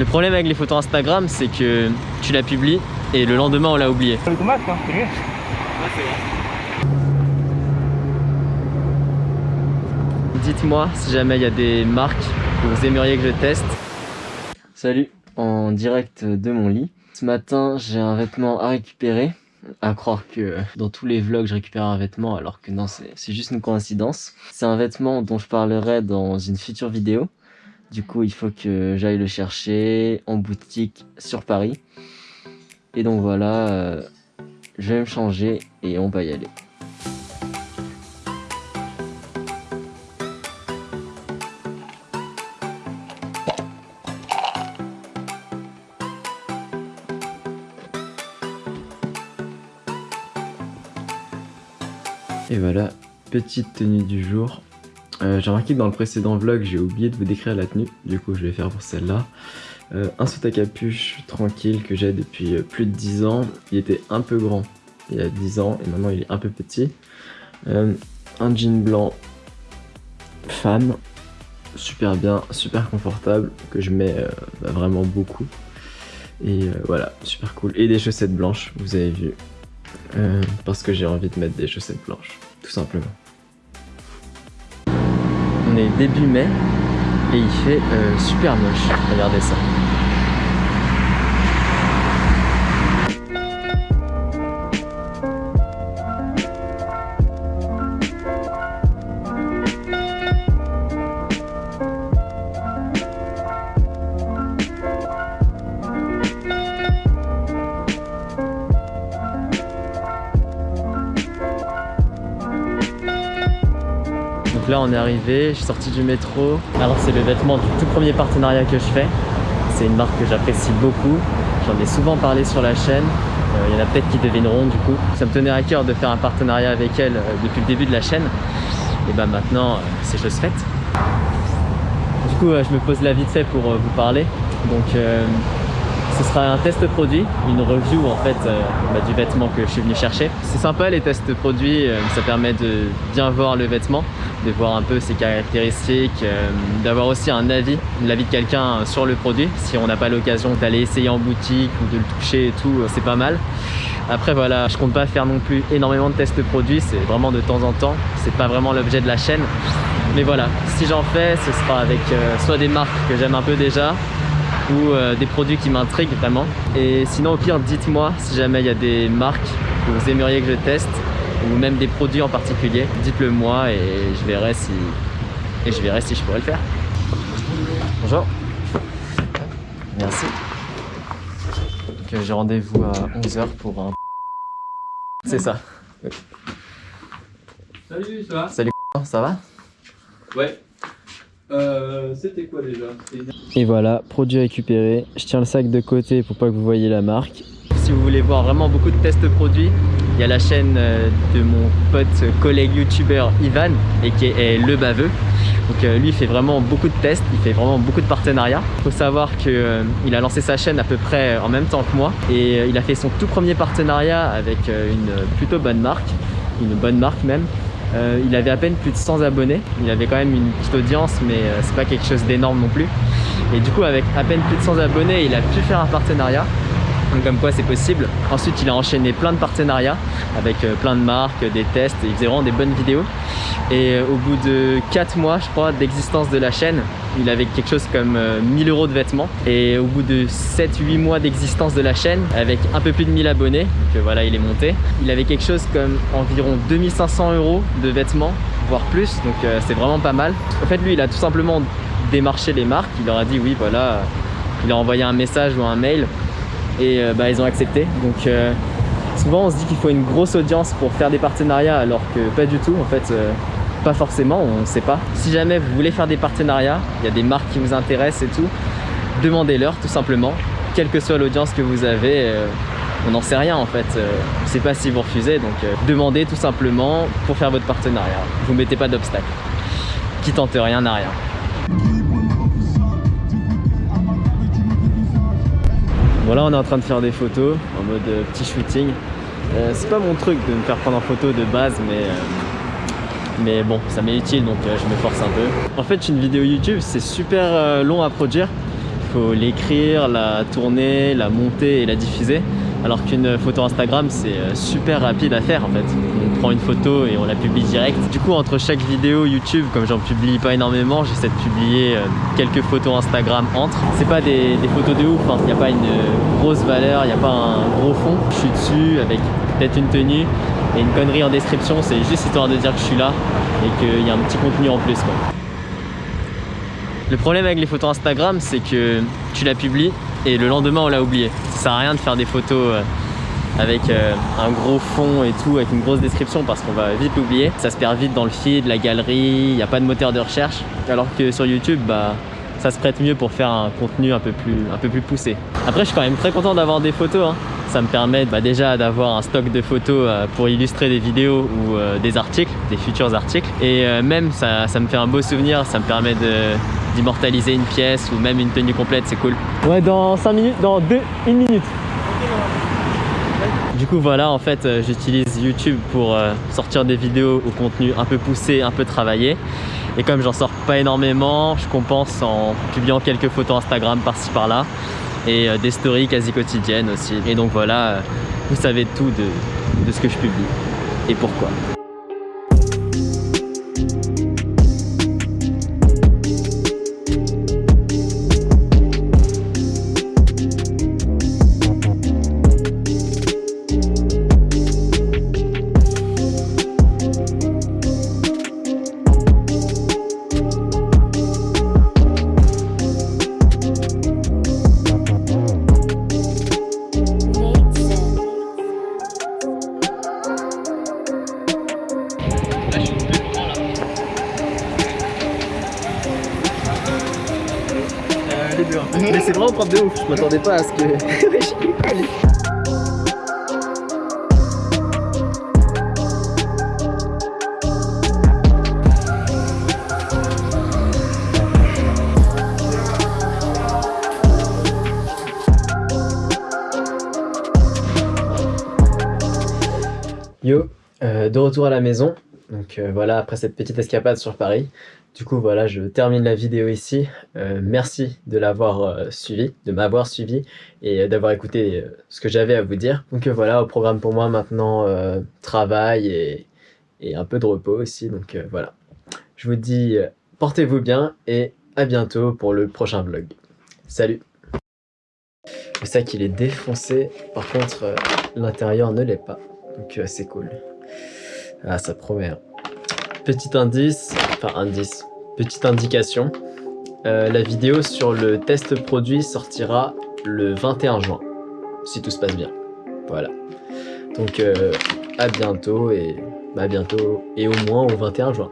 Le problème avec les photos Instagram, c'est que tu la publies et le lendemain on l'a oublié. Avec ton masque, hein, c'est mieux. Dites-moi si jamais il y a des marques que vous aimeriez que je teste. Salut, en direct de mon lit. Ce matin, j'ai un vêtement à récupérer. À croire que dans tous les vlogs, je récupère un vêtement, alors que non, c'est juste une coïncidence. C'est un vêtement dont je parlerai dans une future vidéo. Du coup, il faut que j'aille le chercher en boutique sur Paris. Et donc voilà, euh, je vais me changer et on va y aller. Et voilà, petite tenue du jour. Euh, j'ai remarqué que dans le précédent vlog, j'ai oublié de vous décrire la tenue. Du coup, je vais faire pour celle-là. Euh, un saut à capuche tranquille que j'ai depuis euh, plus de 10 ans. Il était un peu grand il y a 10 ans et maintenant il est un peu petit. un jean blanc femme, super bien, super confortable, que je mets bah, vraiment beaucoup. Et voilà, super cool. Et des chaussettes blanches, vous avez vu. Parce que j'ai envie de mettre des chaussettes blanches, tout simplement. Début mai et il fait euh, super moche, regardez ça. Là on est arrivé, je suis sorti du métro. Alors c'est le vêtement du tout premier partenariat que je fais. C'est une marque que j'apprécie beaucoup. J'en ai souvent parlé sur la chaîne. Euh, il y en a peut-être qui devineront du coup. Ça me tenait à cœur de faire un partenariat avec elle euh, depuis le début de la chaîne. Et ben maintenant, euh, c'est chose faite. Du coup, je me pose là vite fait pour vous parler. Donc ce sera un test produit, une review en fait bah, du vêtement que je suis venu chercher. C'est sympa les tests produits, ça permet de bien voir le vêtement, de voir un peu ses caractéristiques, euh, d'avoir aussi un avis, l'avis de quelqu'un sur le produit. Si on n'a pas l'occasion d'aller essayer en boutique ou de le toucher et tout, c'est pas mal. Après voilà, je compte pas faire non plus énormément de tests produits, c'est vraiment de temps en temps, c'est pas vraiment l'objet de la chaîne. Mais voilà, si j'en fais, ce sera avec soit des marques que j'aime un peu déjà, ou euh, des produits qui m'intriguent vraiment. Et sinon au pire dites-moi si jamais il y a des marques que vous aimeriez que je teste ou même des produits en particulier, dites-le moi et je verrai si et je verrai si je pourrais le faire. Bonjour. Merci. j'ai rendez-vous à 11h pour un... C'est ça. Salut, ça va? Salut, ça va? Ouais. Euh, c'était quoi déjà? Et voilà, produit récupéré. Je tiens le sac de côté pour pas que vous voyez la marque. Si vous voulez voir vraiment beaucoup de tests produits, il y a la chaîne euh, de mon pote collègue youtubeur Ivan et qui est Le Baveux. Donc euh, lui il fait vraiment beaucoup de tests, il fait vraiment beaucoup de partenariats. Il faut savoir qu'il a lancé sa chaîne à peu près en même temps que moi et il a fait son tout premier partenariat avec une plutôt bonne marque, une bonne marque même. Euh, il avait à peine plus de 100 abonnés. Il avait quand même une petite audience, mais euh, c'est pas quelque chose d'énorme non plus. Et du coup, avec à peine plus de 100 abonnés, il a pu faire un partenariat. Donc comme quoi c'est possible. Ensuite il a enchaîné plein de partenariats avec euh, plein de marques, des tests, il faisait vraiment des bonnes vidéos. Et au bout de 4 mois je crois d'existence de la chaîne, il avait quelque chose comme 1000 euros de vêtements. Et au bout de 7-8 mois d'existence de la chaîne, avec un peu plus de 1000 abonnés, donc voilà il est monté, il avait quelque chose comme environ 2500 euros de vêtements, voire plus, donc c'est vraiment pas mal. En fait lui il a tout simplement démarché les marques, il leur a dit oui voilà, il a envoyé un message ou un mail et euh, bah, ils ont accepté. Donc euh, souvent on se dit qu'il faut une grosse audience pour faire des partenariats alors que pas du tout en fait. Euh, pas forcément, on ne sait pas. Si jamais vous voulez faire des partenariats, il y a des marques qui vous intéressent et tout, demandez-leur tout simplement, quelle que soit l'audience que vous avez, on n'en sait rien en fait, on ne sait pas si vous refusez, donc demandez tout simplement pour faire votre partenariat. Vous mettez pas d'obstacle. Qui tente rien n'a rien. Voilà, on est en train de faire des photos en mode euh, petit shooting. Euh, c'est pas mon truc de me faire prendre en photo de base, mais, euh, mais bon, ça m'est utile donc je me force un peu. En fait, une vidéo YouTube, c'est super long à produire. faut l'écrire, la tourner, la monter et la diffuser. Alors qu'une photo Instagram, c'est super rapide à faire en fait. Prend une photo et on la publie direct. Du coup, entre chaque vidéo YouTube, comme j'en publie pas énormément, j'essaie de publier euh, quelques photos Instagram entre. C'est pas des, des, photos de ouf, il hein. n'y a pas une grosse valeur, il n'y a pas un gros fond. Je suis dessus avec peut-être une tenue et une connerie en description, c'est juste histoire de dire que je suis là et qu'il y a un petit contenu en plus. Quoi. Le problème avec les photos Instagram, c'est que tu la publies et le lendemain on l'a oublié. Ça sert à rien de faire des photos euh, avec euh, un gros fond et tout, avec une grosse description parce qu'on va vite l'oublier. Ça se perd vite dans le feed, la galerie, il n'y a pas de moteur de recherche. Alors que sur YouTube, bah, ça se prête mieux pour faire un contenu un peu plus, un peu plus poussé. Après, je suis quand même très content d'avoir des photos. Hein. Ça me permet bah, déjà d'avoir un stock de photos euh, pour illustrer des vidéos ou des articles, des futurs articles. Et même, ça, ça me fait un beau souvenir, ça me permet d'immortaliser une pièce ou même une tenue complète, c'est cool. Ouais, dans 5 minutes, dans 2, 1 minute. Du coup voilà en fait euh, j'utilise YouTube pour euh, sortir des vidéos au contenu un peu poussé, un peu travaillé. Et comme j'en sors pas énormément je compense en publiant quelques photos Instagram par-ci par-là. Et euh, des stories quasi quotidiennes aussi. Et donc voilà vous savez tout de, de ce que je publie. Et pourquoi. Vraiment propre de ouf, je m'attendais pas à ce que... Yo, euh, de retour à la maison. Donc euh, voilà, après cette petite escapade sur Paris. Du coup, voilà, je termine la vidéo ici. Euh, merci de l'avoir euh, suivi, de m'avoir suivi et d'avoir écouté ce que j'avais à vous dire. Donc voilà, au programme pour moi maintenant, travail et, et, un peu de repos aussi. Donc voilà, je vous dis portez-vous bien et à bientôt pour le prochain vlog. Salut Le sac il est défoncé, par contre l'intérieur ne l'est pas. Donc c'est cool. Ah, ça promet. Hein. Petit indice, enfin indice, petite indication. Euh, la vidéo sur le test produit sortira le 21 juin, si tout se passe bien. Voilà. Donc euh, à bientôt et à bientôt et au moins au 21 juin.